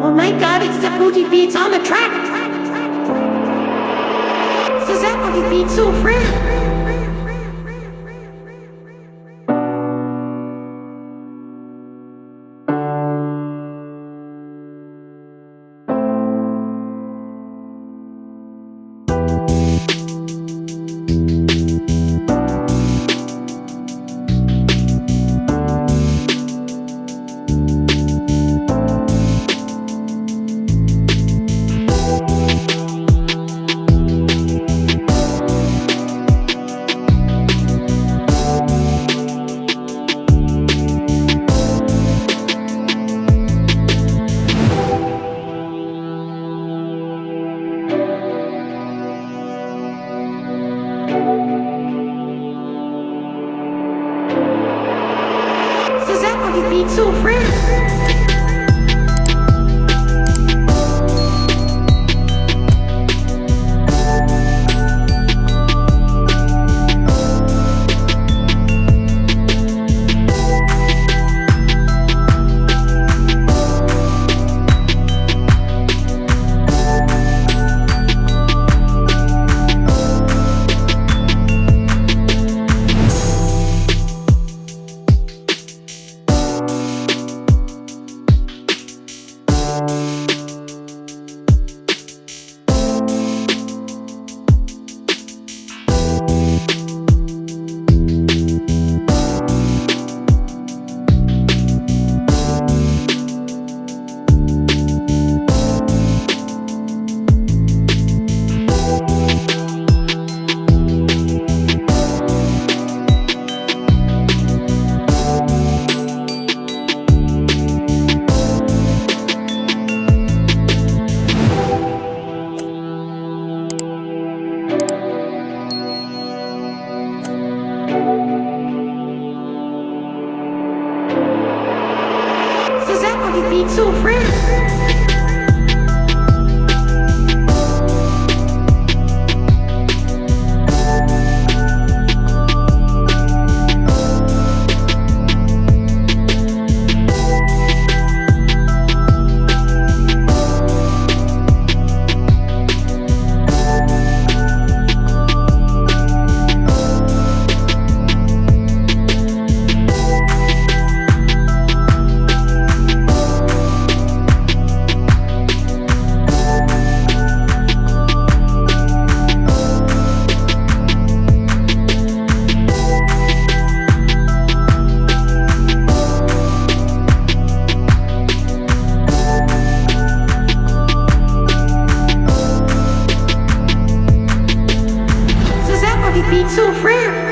but it's the booty beats on the track. So that booty beats so free. Beat so friends. Beat so friends. So free.